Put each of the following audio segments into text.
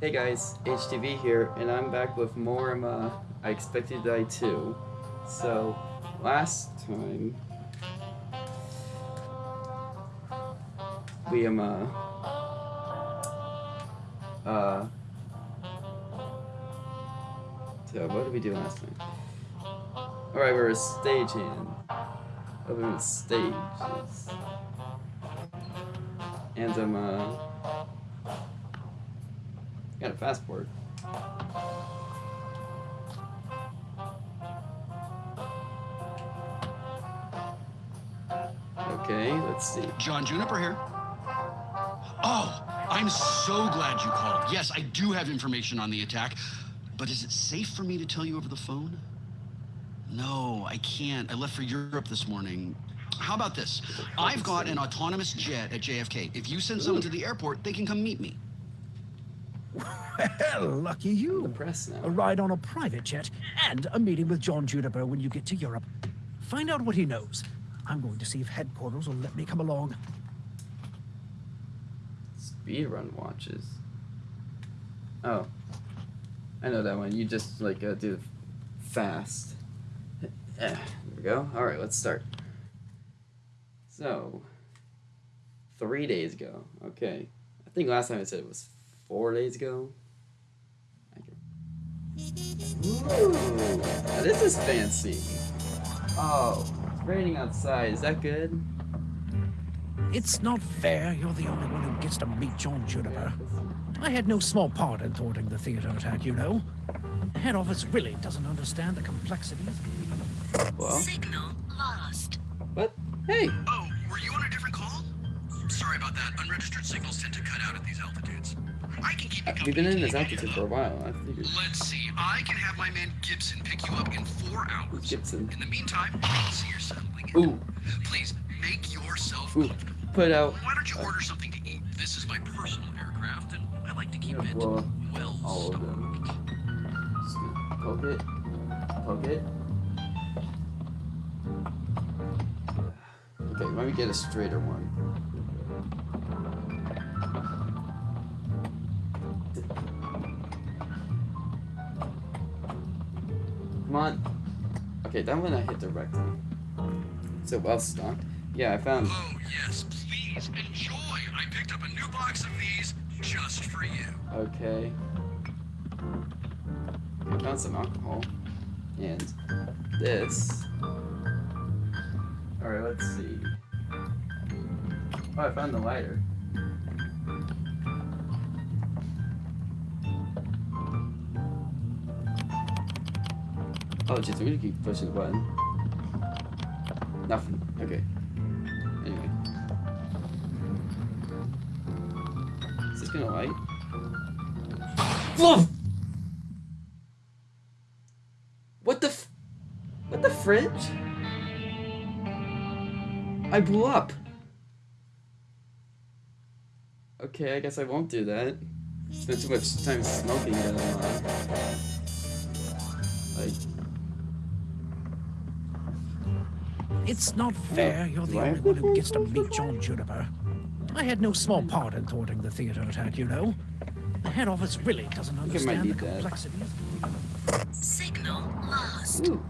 Hey guys, HTV here, and I'm back with more um, uh, I Expected to Die 2. So, last time, we um, uh, uh, so what did we do last time? Alright, we are a stagehand. Other than stages. And I'm, uh, got a passport. Okay, let's see. John Juniper here. Oh, I'm so glad you called. Yes, I do have information on the attack, but is it safe for me to tell you over the phone? No, I can't. I left for Europe this morning. How about this? I've got an autonomous jet at JFK. If you send someone to the airport, they can come meet me. Well, lucky you. The press now. A ride on a private jet and a meeting with John Juniper when you get to Europe. Find out what he knows. I'm going to see if headquarters will let me come along. Speedrun watches. Oh. I know that one. You just, like, uh, do fast. There we go. Alright, let's start. So, three days ago. Okay. I think last time I said it was four days ago. Ooh, now this is fancy. Oh, it's raining outside. Is that good? It's not fair you're the only one who gets to meet John Juniper. I had no small part in thwarting the theater attack, you know. The head office really doesn't understand the complexities. Well. Signal lost. What? Hey. Oh, were you on a different call? Sorry about that. Unregistered signals tend to cut out at these altitudes. I can keep We've been in this altitude for a while. I figured. Let's see. I can have my man Gibson pick you up in four hours. Gibson. In the meantime, see you're settling in. Ooh. Please make yourself Ooh. comfortable. Put out. Why don't you order something to eat? This is my personal aircraft, and I like to keep Yeah, it well, well all of them. Poke it. Poke it. Okay, let me get a straighter one. Come on. Okay, that one I hit directly. So well stocked. Yeah, I found. Oh, yes, please enjoy. I picked up a new box of these just for you. Okay. I found some alcohol. And this. Alright, let's see. Oh, I found the lighter. Oh, jeez, we're gonna keep pushing the button. Nothing. Okay. Anyway. Is this gonna light? Whoa! What the What the fridge? I blew up. Okay, I guess I won't do that. Spent too much time smoking it. It's not fair you're the do only one who gets to meet John Juniper. I had no small part in thwarting the theater attack, you know. The head office really doesn't think I might understand the need complexities. Signal lost. ooh,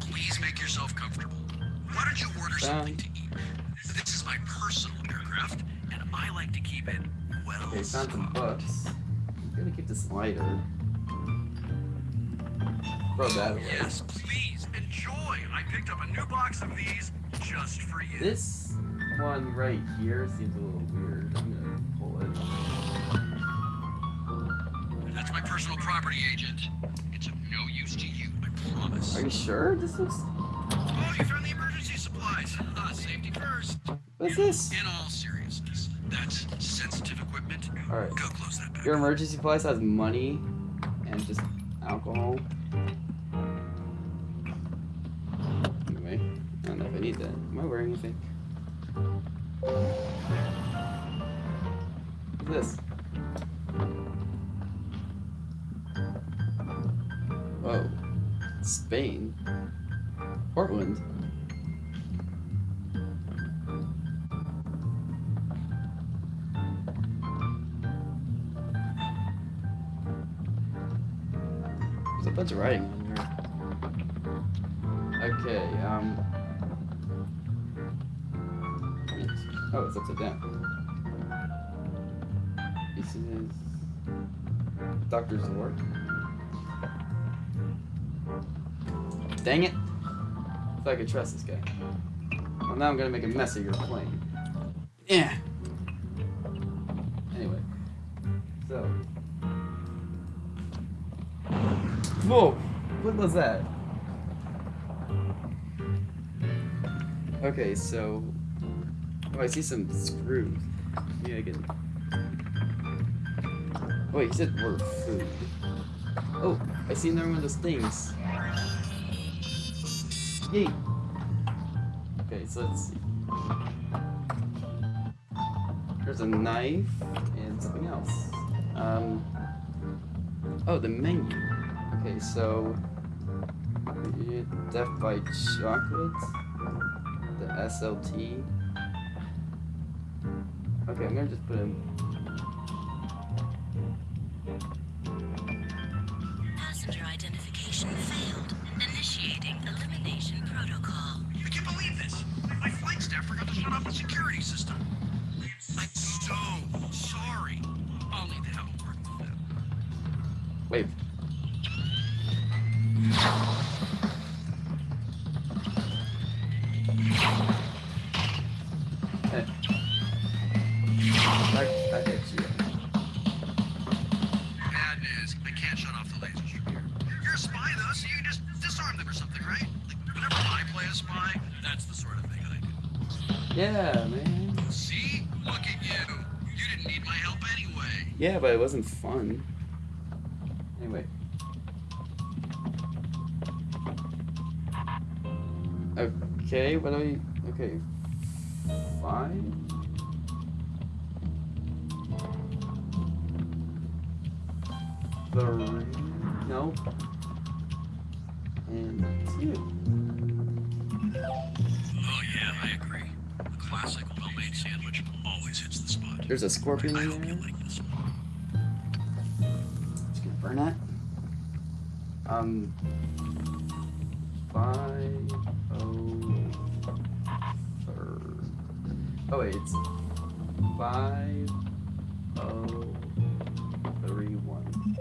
Please make yourself comfortable. Why don't you order something to eat? This is my personal aircraft, and I like to keep it well okay, found some stocked. books. I'm gonna keep this lighter. Throw that away. Yes, please enjoy. I picked up a new box of these just for you. This one right here seems a little weird. I'm gonna pull it. That's my personal property agent. It's of no use to you, I promise. Are you sure? This looks. Oh, you found the emergency supplies. Uh, safety first. What's this? In all seriousness, that's sensitive equipment. Alright. Go close that back. Your emergency supplies has money and just alcohol. Need that. Am I wearing anything? What's this? Whoa. Spain. Portland. There's a bunch of writing. Okay, um. Oh, it's upside down. This is. Dr. Zord. Dang it! If I could trust this guy. Well, now I'm gonna make a mess of your plane. Yeah. Anyway, so. Whoa! What was that? Okay, so. Oh, I see some screws. Yeah, I can. Wait, he said word food. Oh, I see another one of those things. Yay! Okay, so let's see. There's a knife and something else. Um. Oh, the menu. Okay, so. Death by chocolate. The SLT. Okay, I'm gonna just put in. Passenger identification failed. Initiating elimination protocol. I can't believe this. My flight staff forgot to shut off the security system. Yeah, but it wasn't fun. Anyway. Okay, what are we... Okay. Five? Three? No. And two. Oh, yeah, I agree. The classic well-made sandwich always hits the spot. There's a scorpion in you there. Burn that. Um, five oh third. Oh wait, it's five oh three one.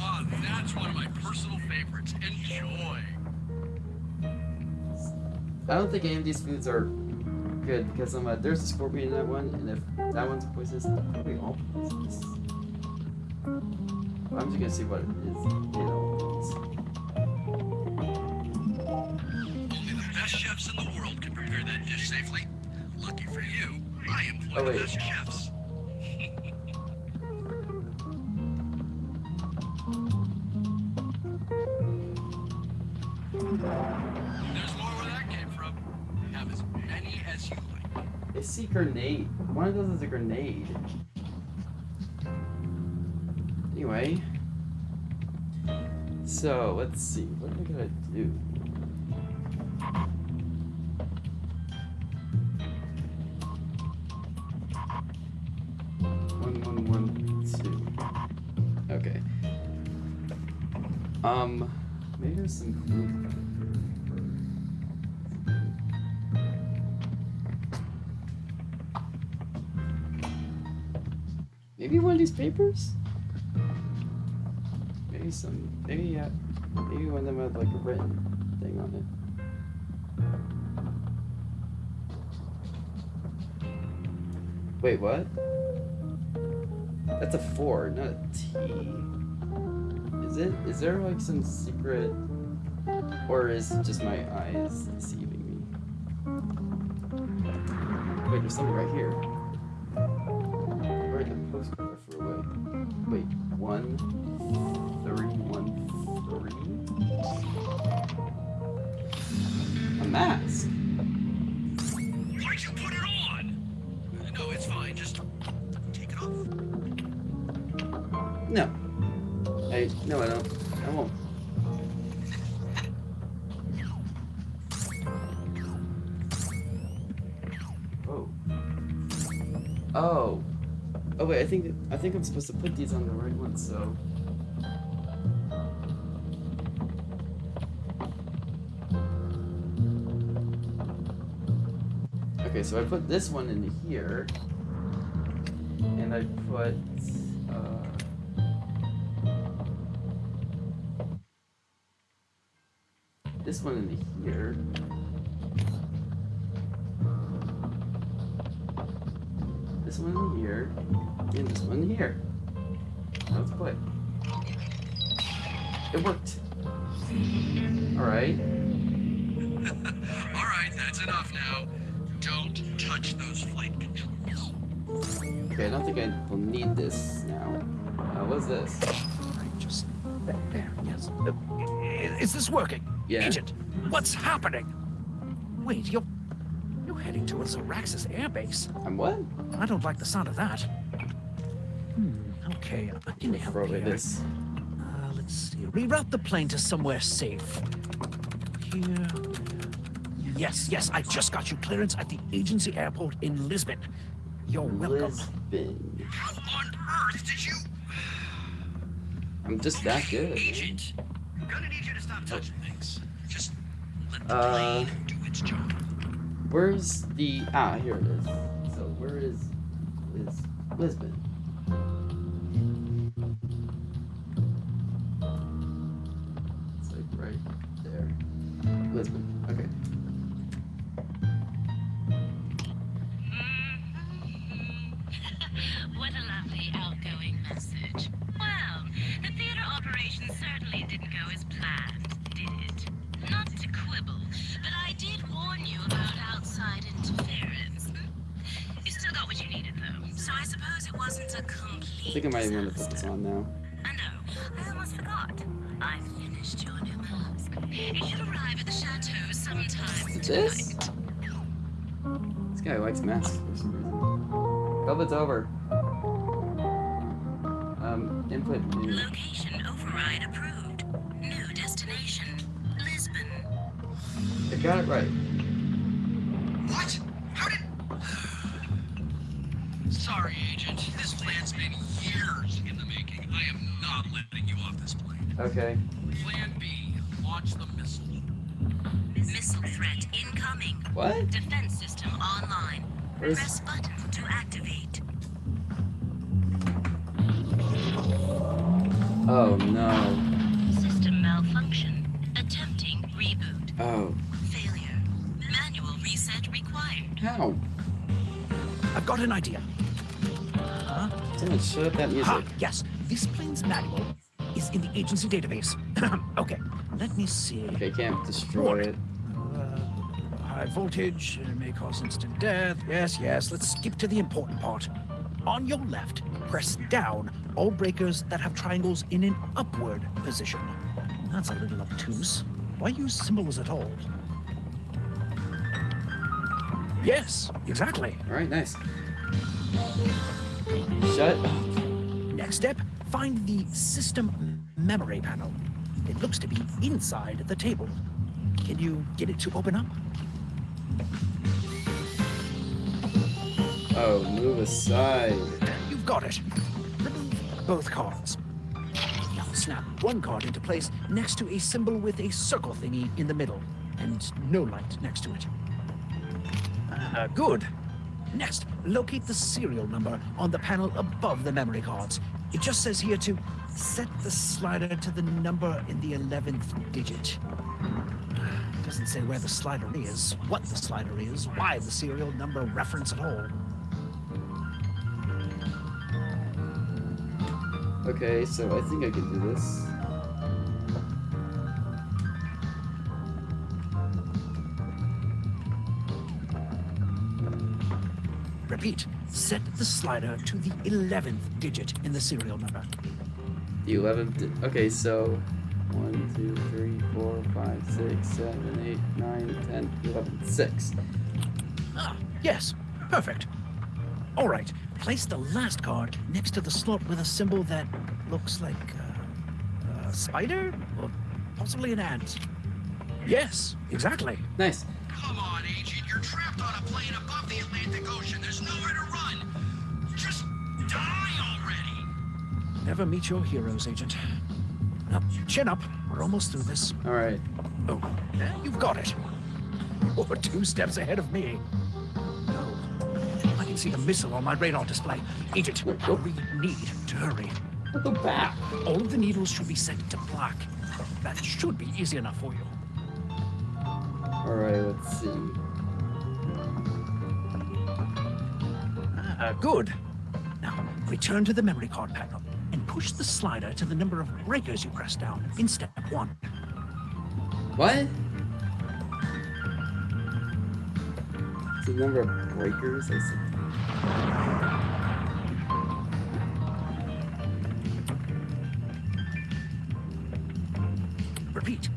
Oh, that's one of my personal favorites. Enjoy. I don't think any of these foods are good because um, uh, there's a scorpion in that one, and if that one's poisonous, probably all poisonous. I'm just gonna see what it is. You know, Only the best chefs in the world can prepare that dish safely. Lucky for you, I employ Oh, the best chefs. There's more where that came from. Have as many as you like. I see grenade. One of those is a grenade. Anyway. So, let's see. What am I gonna do? One, one, one, two. Okay. Um, maybe there's some glue. Maybe one of these papers? Some. Maybe uh, maybe one of them had like a written thing on it. Wait, what? That's a four, not a T. Is it? Is there like some secret, or is just my eyes deceiving me? Wait, there's something right here. Where the postcard threw away? Wait, one, I think I'm supposed to put these on the right one, so... Okay, so I put this one in here, and I put... Uh, this one in here. This one here, and this one here. Now Let's play. It worked. Alright. All right, that's enough now. Don't touch those flight controls. Okay, I don't think I will need this now. Uh, what's this? Right, just there, there, yes. Uh, is this working? Yeah. Agent, what's happening? Wait, you're you're heading towards Zoraxis airbase. I'm what? I don't like the sound of that. Hmm. Okay, I can help Throw away here. this. Uh, let's see. Reroute the plane to somewhere safe. Here. Yes, yes, I just got you clearance at the agency airport in Lisbon. You're welcome. Lisbon. How on earth did you... I'm just that good. Agent, gonna need you to stop touching things. Just let the Uh, plane do its job. Where's the ah? Here it is. So where is is Lisbon? It's like right there. Lisbon. Even want to put this on now. I know. I almost forgot. I finished your new mask. It should arrive at the chateau sometime This? tonight. This guy likes masks for some reason. COVID's over. Um, input new. Location override approved. New destination, Lisbon. I got it right. What? How did... Sorry, not letting you off this plane. Okay. Plan B, launch the missile. Missile threat incoming. What? Defense system online. Where's- Press button to activate. Oh no. System malfunction. Attempting reboot. Oh. Failure. Manual reset required. How? I've got an idea. Damn it, shut up that music. Ha! Yes, this plane's manual is in the agency database. okay, let me see. Okay, can't destroy it. Uh, high voltage may cause instant death. Yes, yes. Let's skip to the important part. On your left, press down all breakers that have triangles in an upward position. That's a little obtuse. Why use symbols at all? Yes, exactly. Alright, nice. Shut up. Next step, find the system memory panel. It looks to be inside the table. Can you get it to open up? Oh, move aside. You've got it. Remove both cards. Now snap one card into place next to a symbol with a circle thingy in the middle and no light next to it. Ah, good. Next, locate the serial number on the panel above the memory cards. It just says here to set the slider to the number in the 11th digit. It doesn't say where the slider is, what the slider is, why the serial number reference at all. Okay, so I think I can do this. Repeat, set the slider to the 11th digit in the serial number. The 11th. Okay, so 1, 2, 3, 4, 5, 6, 7, 8, 9, 10, 11, 6. Ah, yes, perfect. All right, place the last card next to the slot with a symbol that looks like uh, a spider or possibly an ant. Yes, exactly. Nice. Come on, Agent. You're trapped on a plane above the Atlantic Ocean. There's nowhere to run. Just die already. Never meet your heroes, Agent. Now, chin up. We're almost through this. Alright. Oh, you've got it. You're two steps ahead of me. Oh, I can see the missile on my radar display. Agent, Nope. we need to hurry. I'll go back. All of the needles should be set to black. That should be easy enough for you. Alright, let's see. Uh, good. Now, return to the memory card panel and push the slider to the number of breakers you pressed down in step one. What? The number of breakers? I see. Repeat.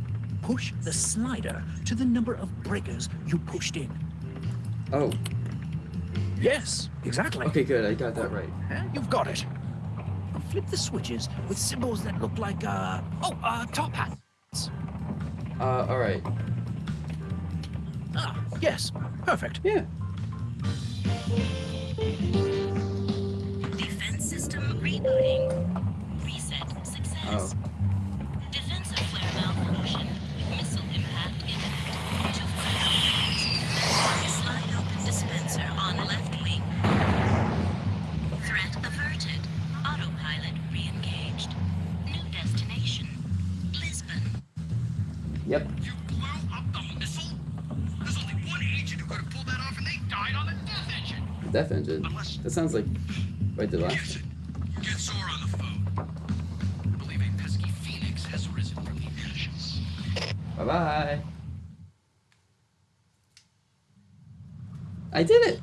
Push the slider to the number of breakers you pushed in. Oh, Yes, exactly. okay, good. I got that right. Huh? You've got it. Now flip the switches with symbols that look like, uh, oh, uh, top hats. Uh, alright. Ah, yes, perfect. Yeah. Defense system rebooting. Reset success. Oh. Yep. You blew up the missile? There's only one agent who could have pulled that off, and they died on the death engine. Death engine. Unless- That sounds like right did last time. Get Zora on the phone. I believe a pesky phoenix has risen from the ashes. Bye bye. I did it!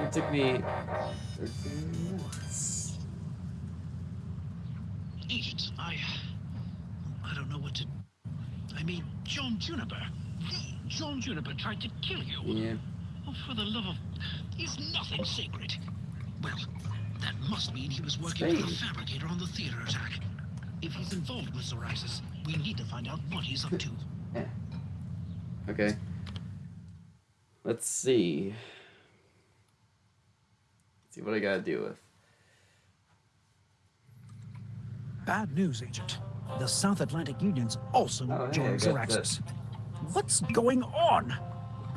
It took me 13 minutes. Agent, I. I don't know what to. I mean, John Juniper. John Juniper tried to kill you. Yeah. Oh, for the love of. Is nothing sacred? Well, that must mean he was working for the fabricator on the theater attack. If he's involved with Zoraxis, we need to find out what he's up to. Yeah. Okay. Let's see. Let's see what I gotta deal with. Bad news, Agent. The South Atlantic Union's also Oh, hey, joined I got What's going on?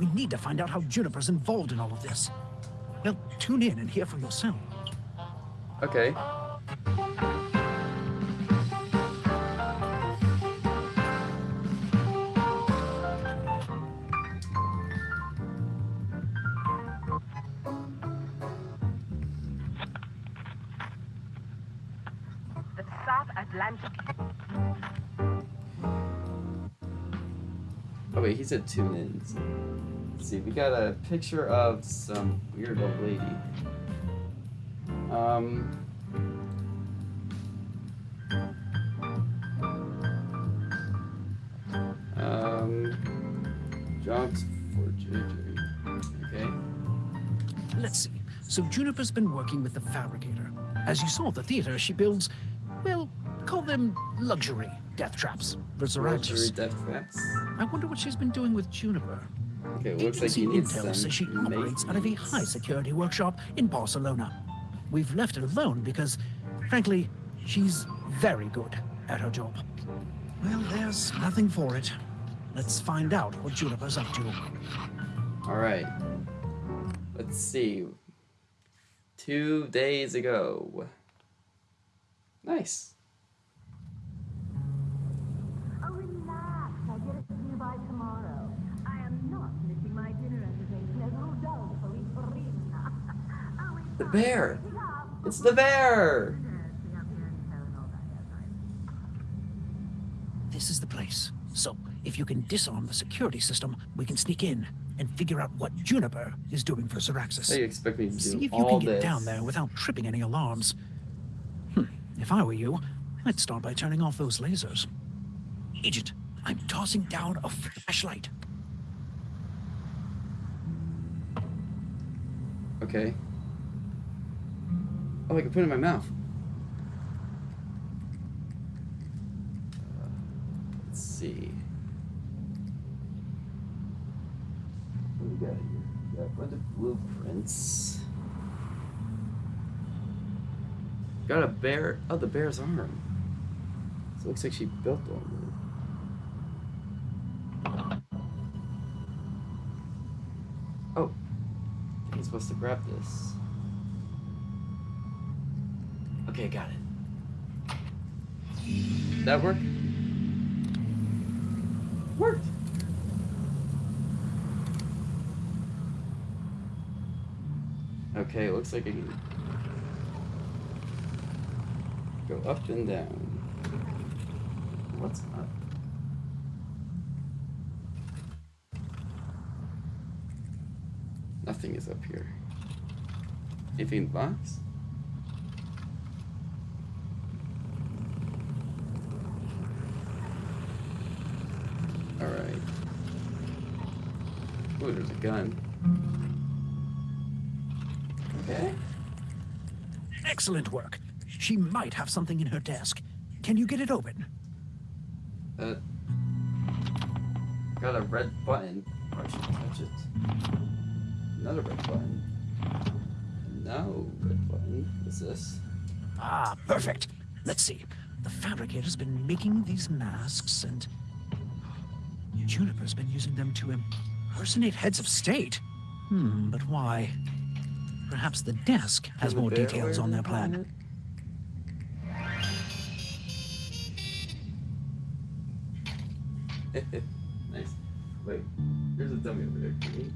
We need to find out how Juniper's involved in all of this. Well, tune in and hear for yourself. Okay. The South Atlantic Oh wait, he said tune ins. Let's see, we got a picture of some weird old lady. Um. Um. Jobs for JJ. Okay. Let's see. So Juniper's been working with the fabricator. As you saw at the theater, she builds, well, call them luxury death traps for Luxury death traps. I wonder what she's been doing with Juniper. Okay, it looks like Agency he needs intel some says she operates out of a high security workshop in Barcelona. We've left her alone because, frankly, she's very good at her job. Well, there's nothing for it. Let's find out what Juniper's up to. All right. Let's see. Two days ago. Nice. The bear. It's the bear. Yes, we have here in town and all that, yes, I- This is the place. So, if you can disarm the security system, we can sneak in and figure out what Juniper is doing for How do you Zoraxis. expect me to do See if you can get this? down there without tripping any alarms. Hmm. If I were you, I'd start by turning off those lasers. Agent, I'm tossing down a flashlight. Okay. Oh, I can put it in my mouth. Uh, let's see. What do we got here? Got of blueprints. Got a bear. Oh, the bear's arm. So it looks like she built one. Oh. Jeez, supposed to grab this. Okay, got it. That work? Worked. Okay, looks like I can go up and down. What's up? Nothing is up here. Anything in the box? Alright. Ooh, there's a gun. Okay. Excellent work. She might have something in her desk. Can you get it open? Uh, got a red button. Or I should touch it. Another red button. No red button. What's this? Ah, perfect. Let's see. The fabricator's been making these masks, and Juniper's been using them to impersonate heads of state. Hmm, but why? Perhaps the desk has more details on their plan. nice. Wait, there's a dummy over there. Can we?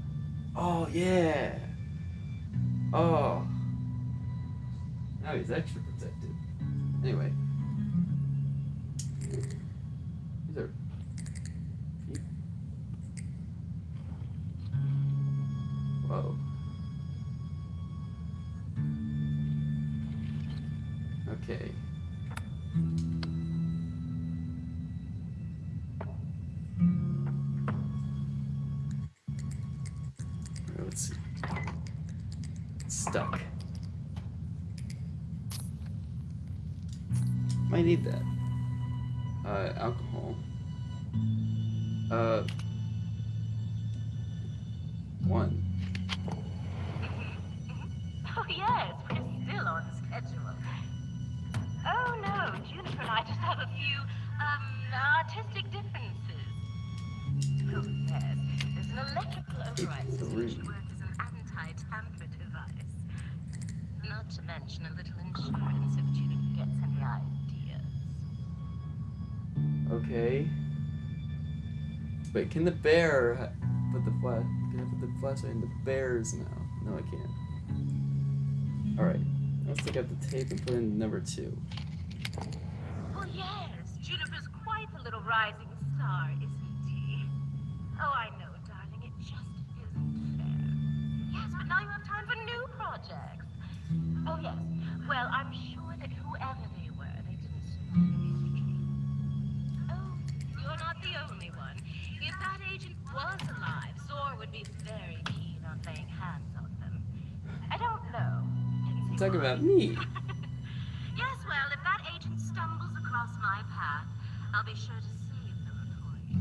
Oh yeah. Oh. Now he's extra protected. Anyway. These are. Okay. Wait, can the bear put the flash? Can I put the flashlight in the bear's mouth? No, I can't. All right. Let's take out the tape and put in number two. Oh, yes, Juniper's quite a little rising star, isn't he? Oh, I know, darling, it just isn't fair. Yes, but now you have time for new projects. Oh, yes. Well, I'm sure would be very keen on laying hands on them. I don't know. Talk about me. Yes, well, if that agent stumbles across my path, I'll be sure to save them for you.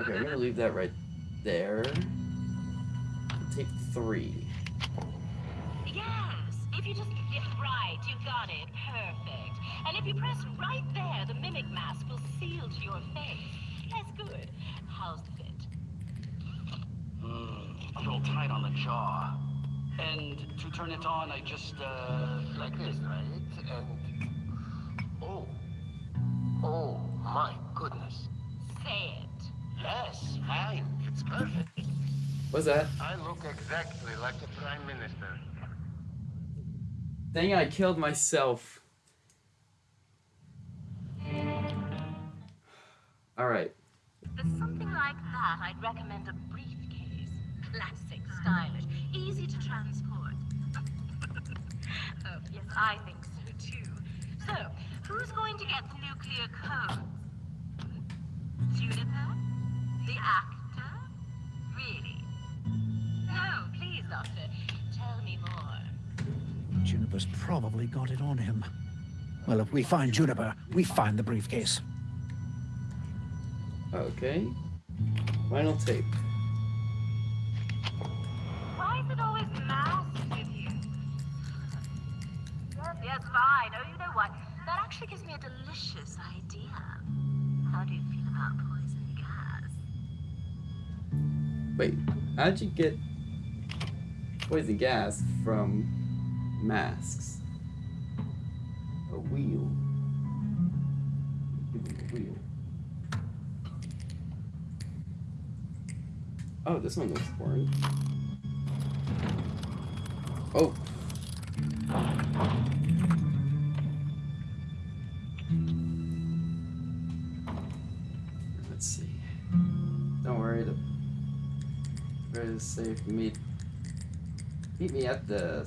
Okay, I'm gonna leave that right there. Tape three. Yes, if you just get it right, you got it. Perfect. And if you press right there, the mimic mask will seal to your face. That's good. How's the? Mm, a little tight on the jaw. And to turn it on, I just, uh, Like this, right? And. Oh. Oh, my goodness. Say it. Yes, fine. It's perfect. What's that? I look exactly like the Prime Minister. Dang it, I killed myself. Alright. For something like that, I'd recommend a briefcase. Classic, stylish, easy to transport. oh, yes, I think so too. So, who's going to get the nuclear code? Juniper? The actor? Really? No, please, Doctor. Tell me more. Juniper's probably got it on him. Well, if we find Juniper, we find the briefcase. Okay. Final tape. It always masks with you? Yes, yes, fine. Oh, you know what? That actually gives me a delicious idea. How do you feel about poison gas? Wait, how'd you get poison gas from masks. A wheel. A wheel. Oh, this one looks boring. Oh. Let's see. Don't worry, the very safe meet meet me at the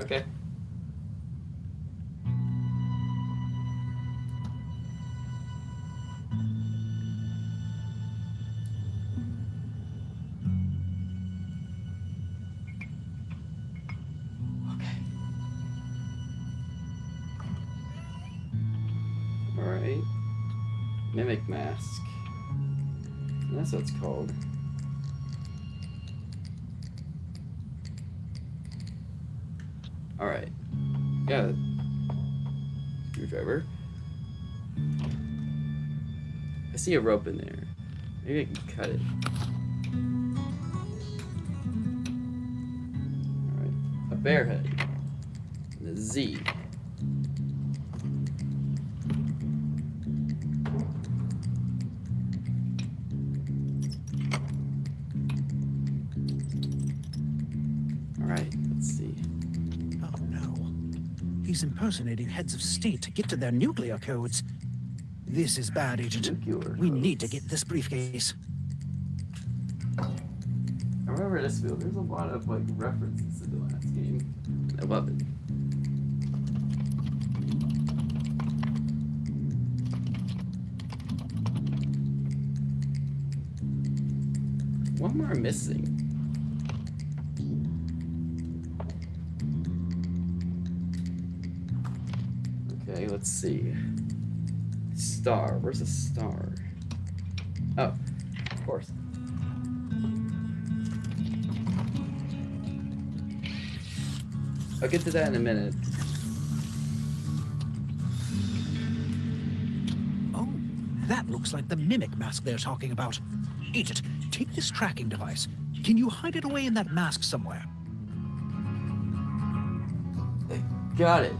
Okay. Okay. Mimic mask. That's what it's called. Alright. Got Yeah. Screwdriver. I see a rope in there. Maybe I can cut it. Alright. A bear head. And a Z. impersonating heads of state to get to their nuclear codes. This is bad, Agent. We need to get this briefcase. I remember this field. There's a lot of like references to the last game. I love it. One more missing. Let's see. Star. Where's the star? Oh, of course. I'll get to that in a minute. Oh, that looks like the mimic mask they're talking about. Agent, take this tracking device. Can you hide it away in that mask somewhere? Got it.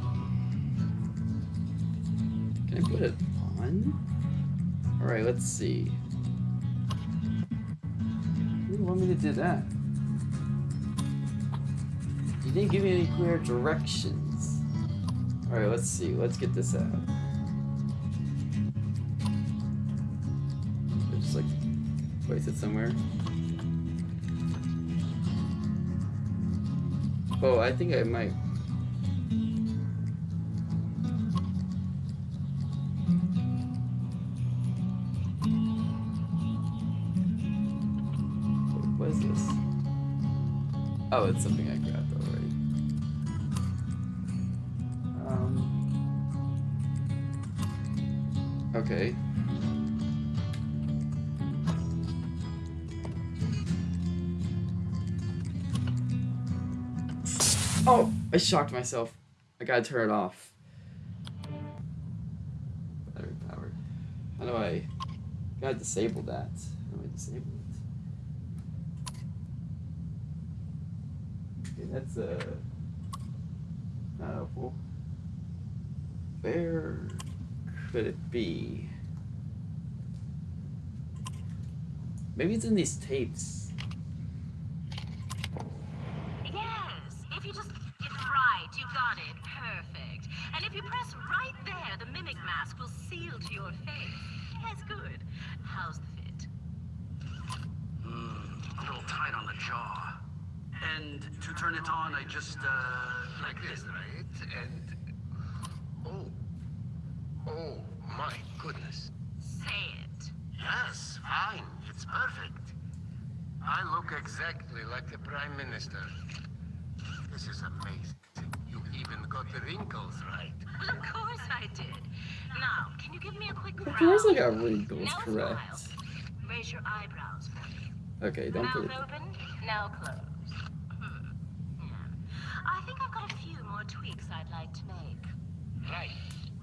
I put it on? Alright, let's see. You want me to do that. You didn't give me any clear directions. Alright, let's see. Let's get this out. I'll Just like place it somewhere. Oh, I think I might it's something I grabbed already. Um. Okay. Oh, I shocked myself. I gotta turn it off. Battery powered. How do I? Gotta disable that. How do I disable it? Okay, that's uh, not helpful. Where could it be? Maybe it's in these tapes. Yes, if you just it's right, you got it. Perfect. And if you press right there, the mimic mask will seal to your face. Yes, good. How's the fit? Hmm, a little tight on the jaw. And to turn it on, I just, uh, Like this, right? And. Oh. Oh, my goodness. Say it. Yes, fine. It's perfect. I look exactly like the Prime Minister. This is amazing. You even got the wrinkles right. Well, of course I did. Now, can you give me a quick Of course I got wrinkles now correct. smile. Raise your eyebrows for me. Okay, don't Mouth put it. open, now close. Hmm. Yeah. I think I've got a few more tweaks I'd like to make. Right.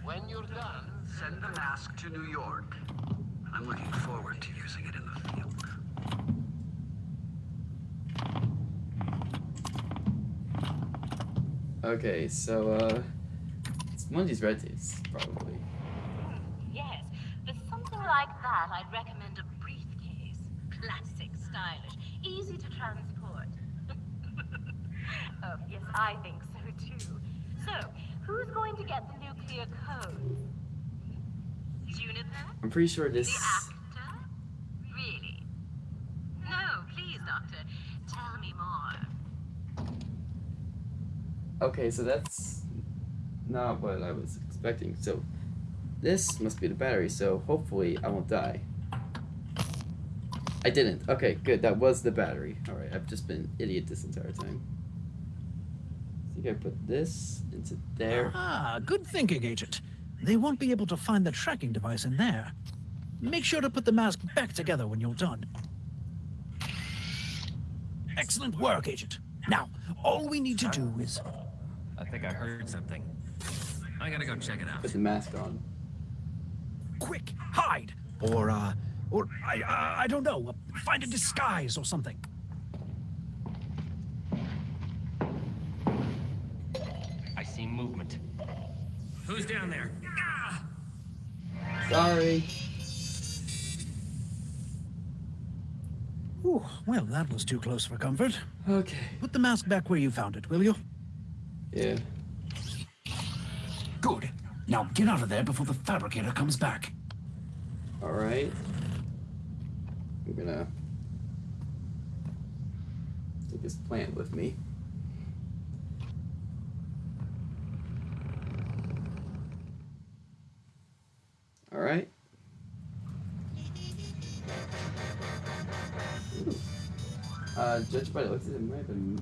When you're done, send the mask to New York. I'm looking forward to using it in the field. Okay, so uh, it's one of these red tapes, probably. Yes, for something like that, I'd recommend a briefcase. Classic, stylish, easy to transport. oh, yes, I think so too. So, who's going to get the nuclear code? Juniper? I'm pretty sure this... The actor? Really? No, please, Doctor. Tell me more. Okay, so that's not what I was expecting. So this must be the battery. So hopefully I won't die. I didn't. Okay, good. That was the battery. All right, I've just been an idiot this entire time. I think I put this into there. Ah, good thinking, Agent. They won't be able to find the tracking device in there. Make sure to put the mask back together when you're done. Excellent work, Agent. Now, all we need to do is... I think I heard something. I gotta go check it out. Put the mask on. Quick, hide! Or, uh, or, I, uh, I don't know, uh, find a disguise or something. I see movement. Who's down there? Sorry. Ooh, well, that was too close for comfort. Okay. Put the mask back where you found it, will you? Yeah. Good. Now get out of there before the fabricator comes back. All right. I'm gonna take this plant with me. All right. Ooh. Uh, judged by the looks of it, might have been.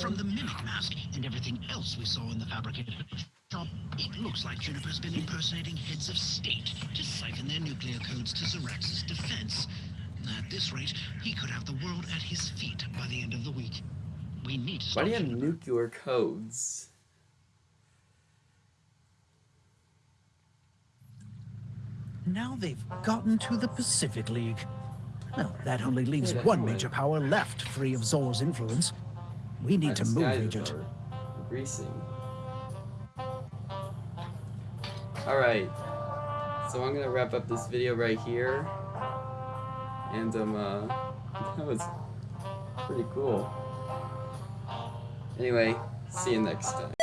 From the mimic mask and everything else we saw in the fabricated shop, it looks like Juniper's been impersonating heads of state to siphon their nuclear codes to Zoraxis's defense. At this rate, he could have the world at his feet by the end of the week. We need to Why do you have nuclear codes? Now they've gotten to the Pacific League. Well, that only leaves Yeah, one major power left free of Zor's influence. We need to move, Agent. Greasing. Alright. So I'm gonna wrap up this video right here. And um uh that was pretty cool. Anyway, see you next time.